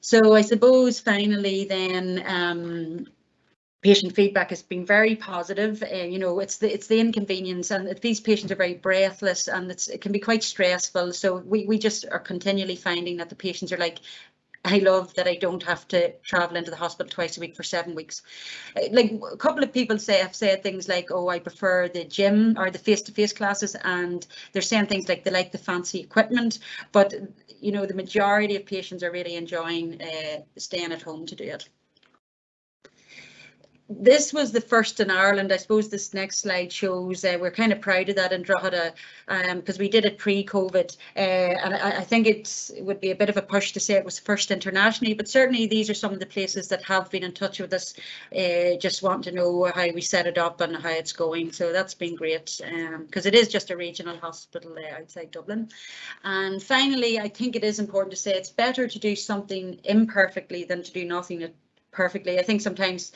so i suppose finally then um patient feedback has been very positive. Uh, you know, it's the it's the inconvenience, and these patients are very breathless, and it can be quite stressful. So we we just are continually finding that the patients are like, I love that I don't have to travel into the hospital twice a week for seven weeks. Uh, like a couple of people say have said things like, oh, I prefer the gym or the face-to-face -face classes, and they're saying things like they like the fancy equipment, but you know the majority of patients are really enjoying uh, staying at home to do it. This was the first in Ireland. I suppose this next slide shows uh, we're kind of proud of that in Drogheda because um, we did it pre-COVID, uh, and I, I, think it would be a bit of a push to say it was first internationally. But certainly these are some of the places that have been in touch with us, uh, just want to know how we set it up and how it's going. So that's been great because um, it is just a regional hospital uh, outside Dublin. And finally, I think it is important to say it's better to do something imperfectly than to do nothing perfectly. I think sometimes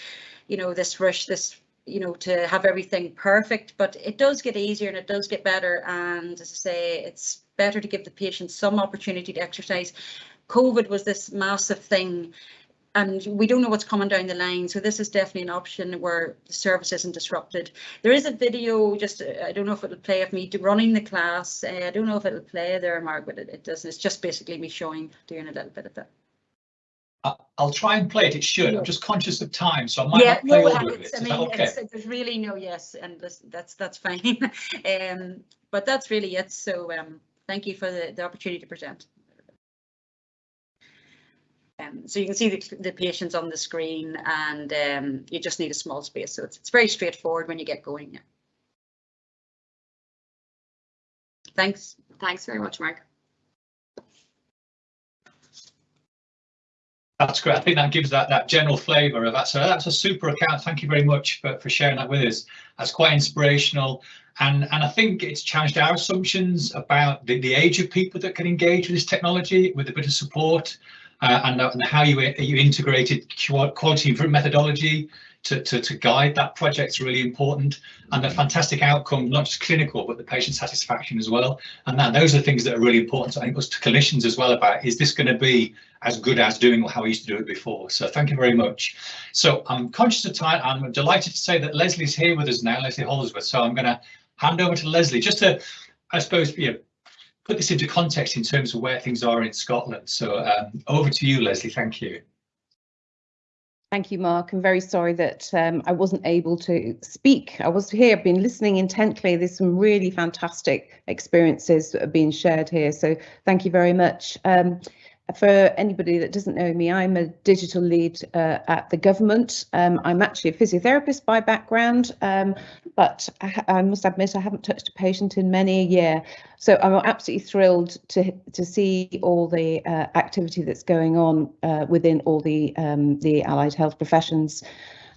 you know, this rush, this, you know, to have everything perfect, but it does get easier and it does get better. And as I say, it's better to give the patient some opportunity to exercise. COVID was this massive thing and we don't know what's coming down the line. So this is definitely an option where the service isn't disrupted. There is a video, just I don't know if it'll play of me running the class. Uh, I don't know if it'll play there, Mark, but it, it doesn't. It's just basically me showing, doing a little bit of that. I'll try and play it. It should. I'm just conscious of time, so I might yeah, not play no, all of it. Is I mean, that okay? there's really no yes, and this, that's that's fine. um, but that's really it. So um, thank you for the, the opportunity to present. Um, so you can see the, the patients on the screen and um, you just need a small space. So it's, it's very straightforward when you get going. Yeah. Thanks. Thanks very much, Mark. That's great. I think that gives that that general flavour of that. So that's a super account. Thank you very much for, for sharing that with us. That's quite inspirational. And, and I think it's challenged our assumptions about the, the age of people that can engage with this technology with a bit of support uh, and, and how you, you integrated quality methodology to, to, to guide that project is really important and the fantastic outcome, not just clinical, but the patient satisfaction as well. And that those are things that are really important, I think, us to clinicians as well about, is this going to be as good as doing how we used to do it before? So thank you very much. So I'm conscious of time. I'm delighted to say that Lesley's here with us now, Lesley Holdsworth. So I'm going to hand over to Lesley just to, I suppose, you know, put this into context in terms of where things are in Scotland. So um, over to you, Lesley. Thank you. Thank you, Mark. I'm very sorry that um, I wasn't able to speak. I was here, I've been listening intently. There's some really fantastic experiences that are being shared here. So thank you very much. Um, for anybody that doesn't know me, I'm a digital lead uh, at the government. Um, I'm actually a physiotherapist by background, um, but I, I, must admit I haven't touched a patient in many a year. So I'm absolutely thrilled to to see all the uh, activity that's going on uh, within all the um, the allied health professions.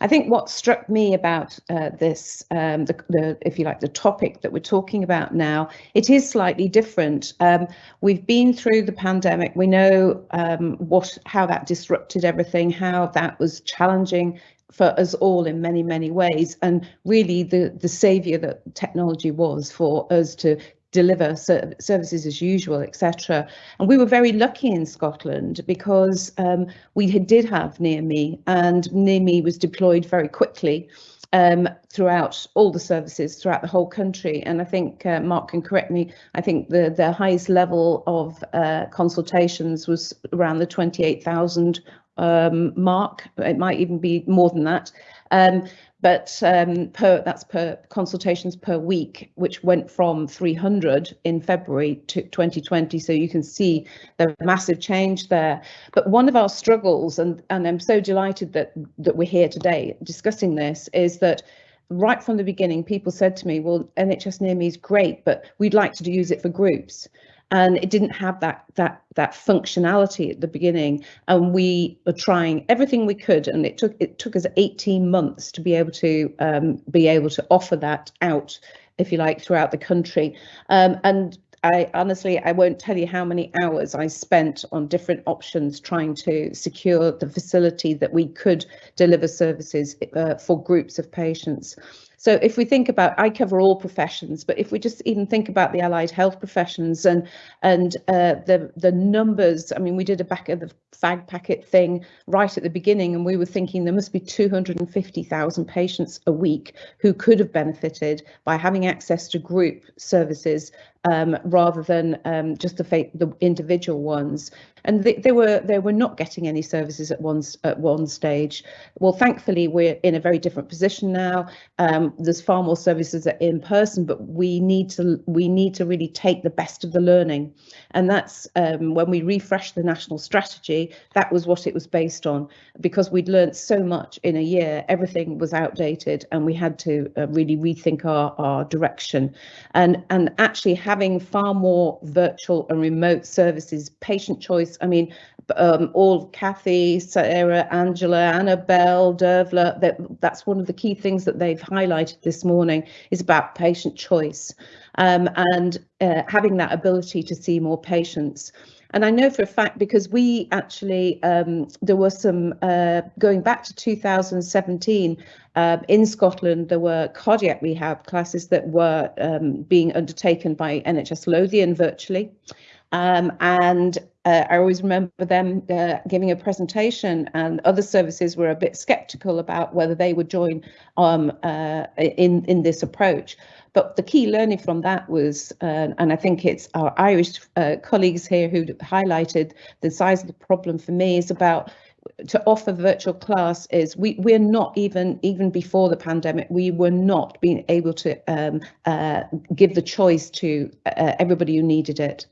I think what struck me about uh, this, um, the, the, if you like, the topic that we're talking about now, it is slightly different. Um, we've been through the pandemic. We know um, what how that disrupted everything, how that was challenging for us all in many many ways and really the the savior that technology was for us to deliver ser services as usual, etc. And we were very lucky in Scotland because um, we did have Near Me and Near Me was deployed very quickly um, throughout all the services throughout the whole country. And I think uh, Mark can correct me. I think the the highest level of uh, consultations was around the 28,000 um, mark. It might even be more than that. Um, but um, per that's per consultations per week, which went from 300 in February to 2020. So you can see the massive change there. But one of our struggles, and and I'm so delighted that that we're here today discussing this, is that right from the beginning, people said to me, well, NHS Near Me is great, but we'd like to use it for groups and it didn't have that that that functionality at the beginning and we were trying everything we could and it took it took us 18 months to be able to um, be able to offer that out if you like throughout the country um, and I honestly, I won't tell you how many hours I spent on different options trying to secure the facility that we could deliver services uh, for groups of patients. So if we think about, I cover all professions, but if we just even think about the allied health professions and and uh, the the numbers, I mean, we did a back of the fag packet thing right at the beginning, and we were thinking there must be 250,000 patients a week who could have benefited by having access to group services um, rather than um, just the, the individual ones and they, they, were they were not getting any services at one at one stage. Well, thankfully we're in a very different position now. Um, there's far more services in person, but we need to we need to really take the best of the learning, and that's um, when we refreshed the national strategy. That was what it was based on, because we'd learned so much in a year. Everything was outdated, and we had to uh, really rethink our our direction, and and actually having far more virtual and remote services, patient choice. I mean, um, all Kathy, Sarah, Angela, Annabelle, Dervla, that, that's one of the key things that they've highlighted this morning is about patient choice um, and uh, having that ability to see more patients. And I know for a fact because we actually, um, there was some, uh, going back to 2017, uh, in Scotland, there were cardiac rehab classes that were um, being undertaken by NHS Lothian virtually. Um, and uh, I always remember them uh, giving a presentation, and other services were a bit sceptical about whether they would join um, uh, in in this approach. But the key learning from that was, uh, and I think it's our Irish uh, colleagues here who highlighted the size of the problem for me is about to offer virtual class is we we're not even even before the pandemic we were not being able to um, uh, give the choice to uh, everybody who needed it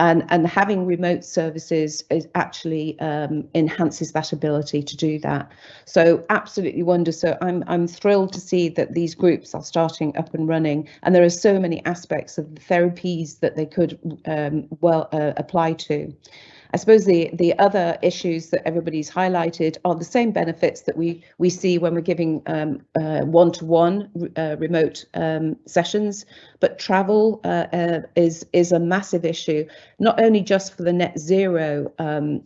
and and having remote services is actually um, enhances that ability to do that. So absolutely wonder. So I'm I'm thrilled to see that these groups are starting up and running, and there are so many aspects of the therapies that they could um, well uh, apply to. I suppose the the other issues that everybody's highlighted are the same benefits that we we see when we're giving um, uh, one-to-one uh, remote um, sessions, but travel uh, uh, is is a massive issue, not only just for the net zero um,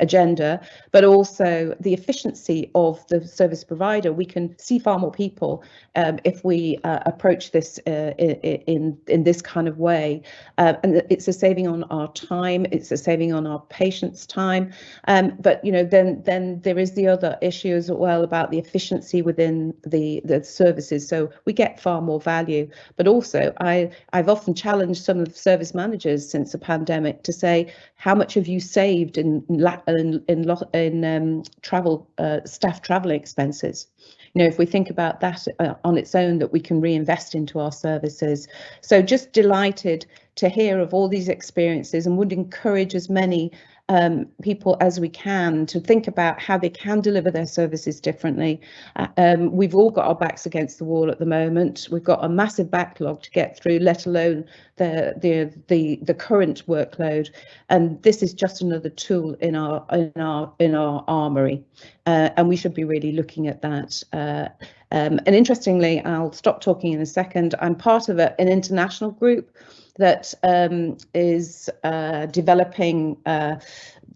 agenda, but also the efficiency of the service provider. We can see far more people um, if we approach this in in this kind of way, and it's a saving on our time. It's a saving on our patients' time. Um, but you know, then then there is the other issue as well about the efficiency within the the services. So we get far more value. But also, I I've often challenged some of the service managers since the pandemic to say, how much have you saved in in in, in um, travel uh, staff travel expenses? you know, if we think about that uh, on its own, that we can reinvest into our services. So just delighted to hear of all these experiences and would encourage as many um, people as we can to think about how they can deliver their services differently. Uh, um, we've all got our backs against the wall at the moment. We've got a massive backlog to get through, let alone the the the, the current workload. And this is just another tool in our in our in our armory, uh, and we should be really looking at that. Uh, um, and interestingly, I'll stop talking in a second. I'm part of a, an international group that um, is uh, developing uh,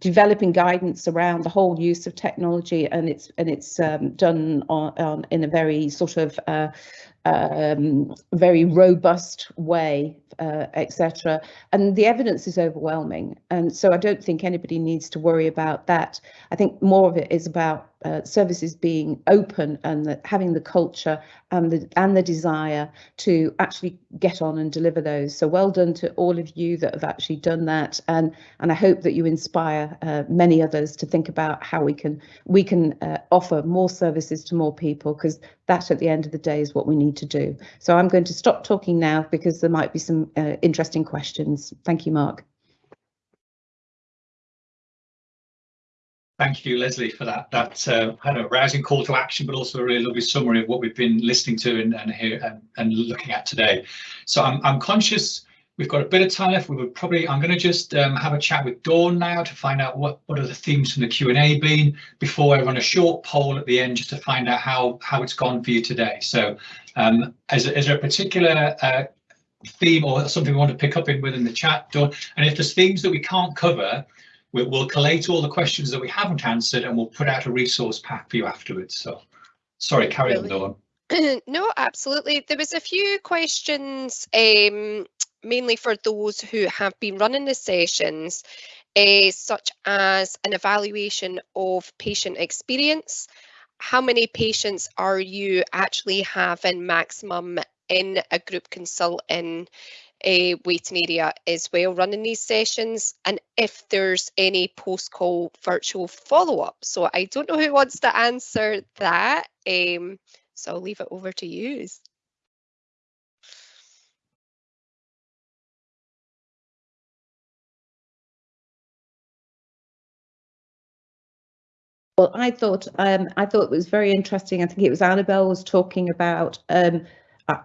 developing guidance around the whole use of technology, and it's and it's um, done on, on, in a very sort of uh, um, very robust way, uh, etc. And the evidence is overwhelming, and so I don't think anybody needs to worry about that. I think more of it is about uh, services being open and having the culture and the and the desire to actually get on and deliver those. So well done to all of you that have actually done that, and and I hope that you inspire uh, many others to think about how we can we can uh, offer more services to more people because that at the end of the day is what we need to do. So I'm going to stop talking now because there might be some uh, interesting questions. Thank you, Mark. Thank you, Lesley, for that. That uh, had a rousing call to action, but also a really lovely summary of what we've been listening to and and, here, and, and looking at today. So I'm, I'm conscious we've got a bit of time left. We would probably I'm going to just um, have a chat with Dawn now to find out what what are the themes from the Q and A been before I run a short poll at the end just to find out how how it's gone for you today. So um, is, is there a particular uh, theme or something we want to pick up in within the chat, Dawn? And if there's themes that we can't cover, we'll, we'll collate all the questions that we haven't answered and we'll put out a resource pack for you afterwards. So sorry, carry really? on, Dawn. no, absolutely. There was a few questions, um, mainly for those who have been running the sessions, uh, such as an evaluation of patient experience. How many patients are you actually having maximum in a group consulting a waiting area as well running these sessions and if there's any post-call virtual follow-up. So I don't know who wants to answer that. Um, So I'll leave it over to you. Well, I thought um, I thought it was very interesting. I think it was Annabelle was talking about. Um,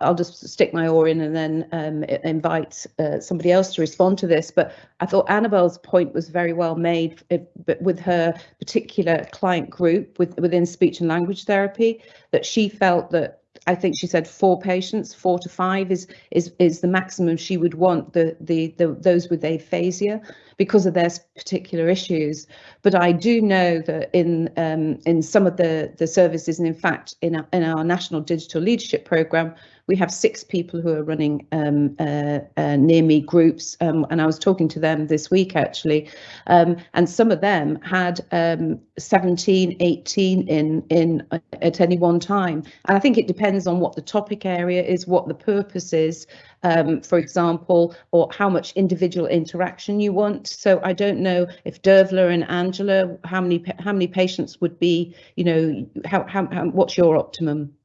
I'll just stick my oar in and then um, invite uh, somebody else to respond to this. But I thought Annabelle's point was very well made, but with her particular client group with, within speech and language therapy, that she felt that I think she said four patients, four to five is is is the maximum she would want the the, the those with aphasia because of their particular issues. But I do know that in um, in some of the the services, and in fact in our, in our national digital leadership program, we have six people who are running um, uh, uh, near me groups, um, and I was talking to them this week actually, um, and some of them had um, 17, 18 in in uh, at any one time. And I think it depends on what the topic area is, what the purpose is, um, for example, or how much individual interaction you want. So I don't know if Dervla and Angela, how many how many patients would be, you know, how, how, how what's your optimum?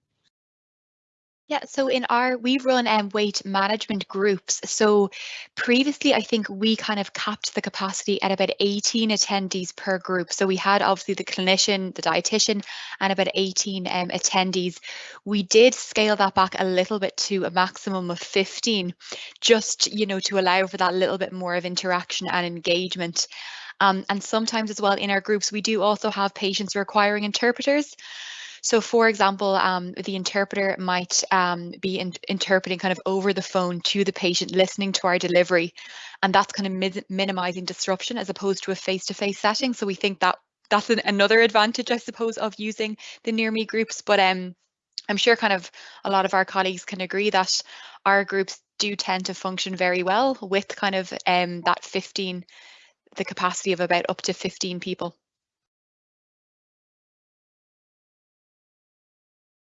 Yeah, so in our, we run um, weight management groups. So previously, I think we kind of capped the capacity at about 18 attendees per group. So we had obviously the clinician, the dietitian, and about 18 um, attendees. We did scale that back a little bit to a maximum of 15, just, you know, to allow for that little bit more of interaction and engagement. Um, and sometimes as well in our groups, we do also have patients requiring interpreters. So for example, um, the interpreter might um, be in interpreting kind of over the phone to the patient, listening to our delivery, and that's kind of mi minimizing disruption as opposed to a face-to-face -face setting. So we think that that's an, another advantage, I suppose, of using the near me groups. But um, I'm sure kind of a lot of our colleagues can agree that our groups do tend to function very well with kind of um, that 15, the capacity of about up to 15 people.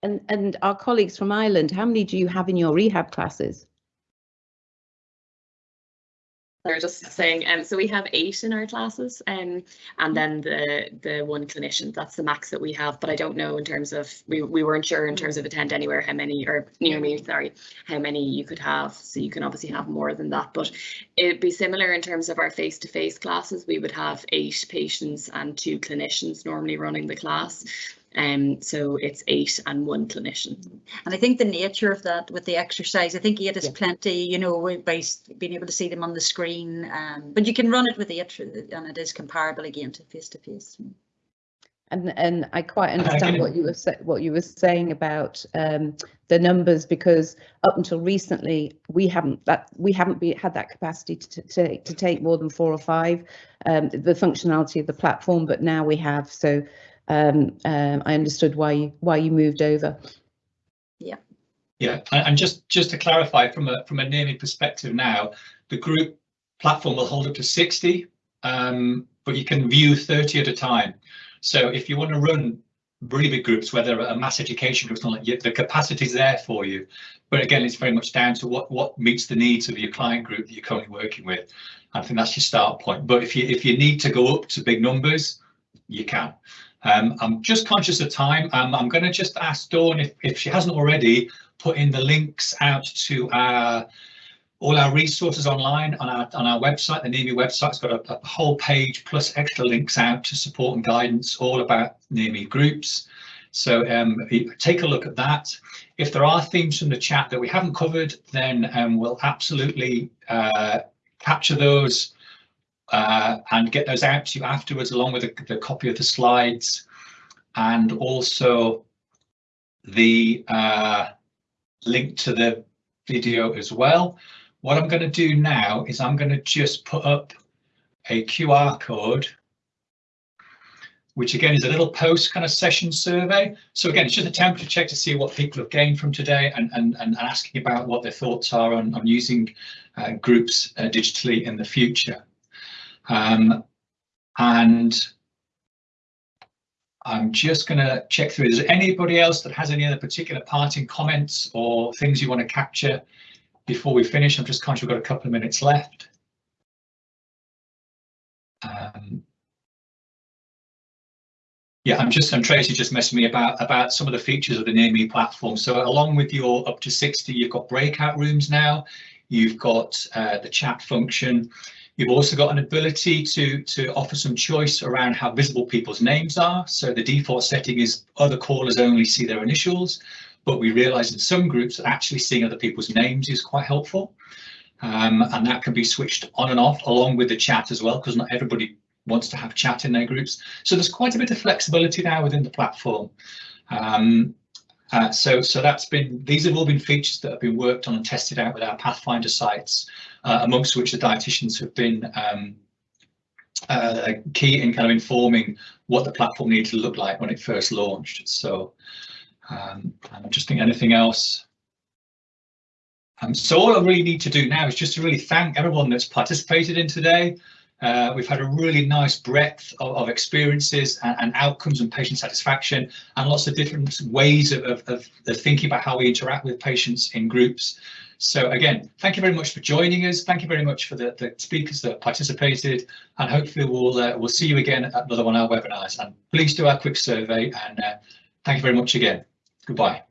And, and our colleagues from Ireland, how many do you have in your rehab classes? They're just saying, um, so we have eight in our classes, um, and then the the one clinician. That's the max that we have. But I don't know in terms of we we weren't sure in terms of attend anywhere how many or near me sorry how many you could have. So you can obviously have more than that. But it'd be similar in terms of our face to face classes. We would have eight patients and two clinicians normally running the class. Um, so it's eight and one clinician. And I think the nature of that with the exercise, I think eight is yeah. plenty, you know, by being able to see them on the screen. Um, but you can run it with eight and it is comparable again to face to face. And and I quite understand what you were what you were saying about um, the numbers because up until recently we haven't that we haven't be, had that capacity to, to to take more than four or five um, the functionality of the platform, but now we have so um, um, I understood why you, why you moved over. Yeah. Yeah, and just just to clarify from a from a naming perspective now, the group platform will hold up to 60, um, but you can view 30 at a time. So if you want to run really big groups, whether a mass education group, like the capacity is there for you. But again, it's very much down to what what meets the needs of your client group that you're currently working with. I think that's your start point. But if you if you need to go up to big numbers, you can. Um, I'm just conscious of time. Um, I'm going to just ask Dawn if, if she hasn't already put in the links out to our all our resources online on our on our website. The NEARME website's got a, a, whole page plus extra links out to support and guidance all about NEARME groups. So um, take a look at that. If there are themes from the chat that we haven't covered, then um, we'll absolutely uh, capture those uh, and get those out to you afterwards along with the, the copy of the slides and also the uh, link to the video as well. What I'm going to do now is I'm going to just put up a QR code which again is a little post kind of session survey. So again, it's just a temperature check to see what people have gained from today and, and, and asking about what their thoughts are on, on using uh, groups uh, digitally in the future. Um, and I'm just going to check through. Is there anybody else that has any other particular parting comments or things you want to capture before we finish? I'm just conscious we've got a couple of minutes left. Um, Yeah, I'm just, I'm Tracy just messing me about about some of the features of the Near Me platform. So along with your up to 60, you've got breakout rooms now. You've got uh, the chat function. You've also got an ability to, to offer some choice around how visible people's names are. So the default setting is other callers only see their initials, but we realize in some groups that actually seeing other people's names is quite helpful. Um, and that can be switched on and off along with the chat as well, because not everybody wants to have chat in their groups. So there's quite a bit of flexibility now within the platform. Um, uh, so, so that's been, these have all been features that have been worked on and tested out with our Pathfinder sites, uh, amongst which the dietitians have been um, uh, key in kind of informing what the platform needed to look like when it first launched. So um, I'm just thinking anything else. Um, so all I really need to do now is just to really thank everyone that's participated in today. Uh, we've had a really nice breadth of, of experiences and, and, outcomes and patient satisfaction and lots of different ways of, of, of, thinking about how we interact with patients in groups. So again, thank you very much for joining us. Thank you very much for the, the speakers that participated and hopefully we'll uh, we'll see you again at another one of our webinars and please do our quick survey and uh, thank you very much again. Goodbye.